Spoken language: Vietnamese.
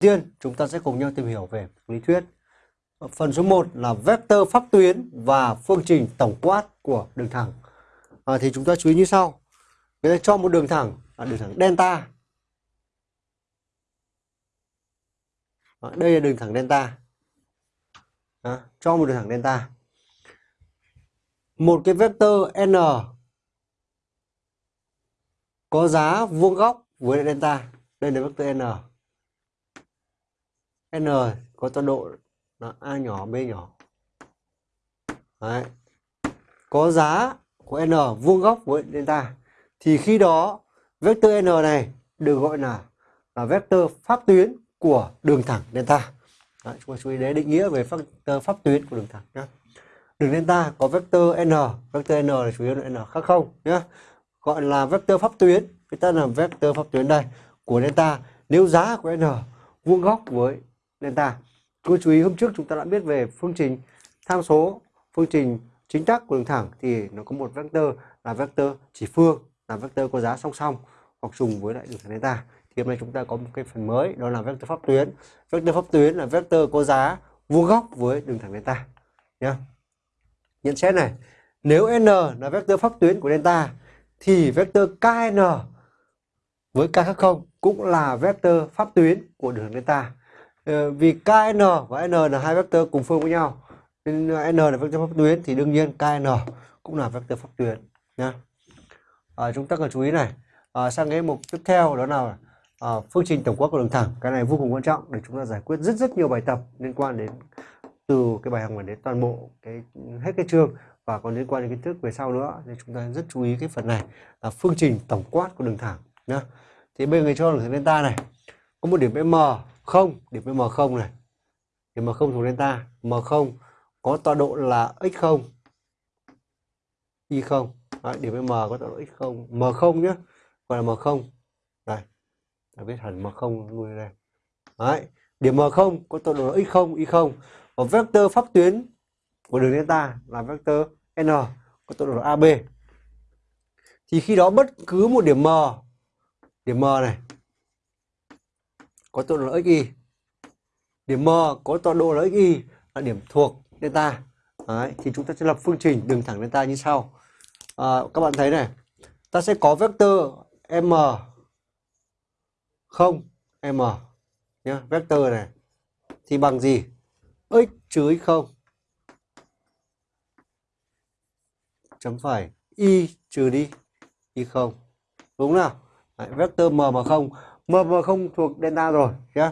tiên chúng ta sẽ cùng nhau tìm hiểu về lý thuyết. Phần số 1 là vectơ pháp tuyến và phương trình tổng quát của đường thẳng. À, thì chúng ta chú ý như sau. Người ta cho một đường thẳng là đường thẳng delta. À, đây là đường thẳng delta. À, cho một đường thẳng delta. Một cái vectơ n có giá vuông góc với delta. Đây là vectơ n n có tọa độ là a nhỏ b nhỏ. Đấy. có giá của n vuông góc với delta. Thì khi đó vector n này được gọi là là vector pháp tuyến của đường thẳng delta. Đấy, chúng ta chú ý đến định nghĩa về vector pháp tuyến của đường thẳng nhé đường delta có vector n vector n là chủ yếu là n khác không nhé gọi là vector pháp tuyến người ta là vector pháp tuyến đây của delta. Nếu giá của n vuông góc với delta. Cô chú ý hôm trước chúng ta đã biết về phương trình tham số, phương trình chính tắc của đường thẳng thì nó có một vectơ là vectơ chỉ phương, là vectơ có giá song song hoặc trùng với lại đường thẳng delta. Thì hôm nay chúng ta có một cái phần mới đó là vectơ pháp tuyến. Vectơ pháp tuyến là vectơ có giá vuông góc với đường thẳng delta. Nhá. Nhận xét này, nếu n là vectơ pháp tuyến của delta thì vectơ kn với k khác không cũng là vectơ pháp tuyến của đường delta Ờ, vì KN và N là hai vectơ cùng phương với nhau. Nên ờ, N là vectơ pháp tuyến thì đương nhiên KN cũng là vectơ pháp tuyến nhá. À, chúng ta cần chú ý này. À, sang cái mục tiếp theo đó là à, phương trình tổng quát của đường thẳng. Cái này vô cùng quan trọng để chúng ta giải quyết rất rất nhiều bài tập liên quan đến từ cái bài học này đến toàn bộ cái hết cái chương và còn liên quan đến kiến thức về sau nữa. Nên chúng ta rất chú ý cái phần này là phương trình tổng quát của đường thẳng nhá. Thì bên người cho đường thẳng delta này. Có một điểm m. 0 điểm với m0 này. Điểm m0 thuộc delta m0 có tọa độ là x0 y0 Đấy, điểm với m có tọa độ x0 m0 nhé gọi là m0 đây ta viết hẳn m0 luôn đây. Đấy, điểm m0 có tọa độ là x0 y0 và vector pháp tuyến của đường delta là vector n có tọa độ là ab thì khi đó bất cứ một điểm m điểm m này có tọa độ là xy điểm m có tọa độ là xy là điểm thuộc delta. Đấy, thì chúng ta sẽ lập phương trình đường thẳng delta như sau. À, các bạn thấy này ta sẽ có vectơ m không m nhá vectơ này. Thì bằng gì? X trừ x không? Chấm phẩy y trừ đi y không. Đúng nào? Đấy, vectơ m mà không m không thuộc delta rồi nhé.